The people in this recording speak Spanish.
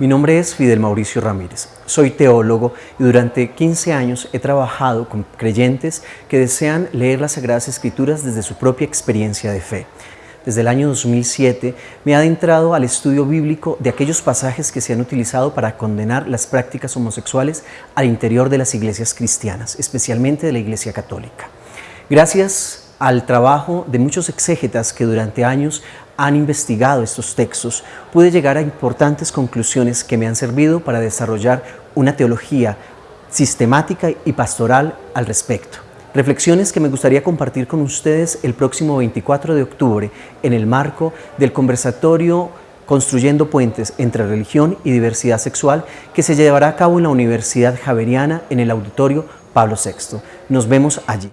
Mi nombre es Fidel Mauricio Ramírez. Soy teólogo y durante 15 años he trabajado con creyentes que desean leer las Sagradas Escrituras desde su propia experiencia de fe. Desde el año 2007 me he adentrado al estudio bíblico de aquellos pasajes que se han utilizado para condenar las prácticas homosexuales al interior de las iglesias cristianas, especialmente de la Iglesia Católica. Gracias al trabajo de muchos exégetas que durante años han investigado estos textos, pude llegar a importantes conclusiones que me han servido para desarrollar una teología sistemática y pastoral al respecto. Reflexiones que me gustaría compartir con ustedes el próximo 24 de octubre en el marco del conversatorio Construyendo puentes entre religión y diversidad sexual que se llevará a cabo en la Universidad Javeriana en el auditorio Pablo VI. Nos vemos allí.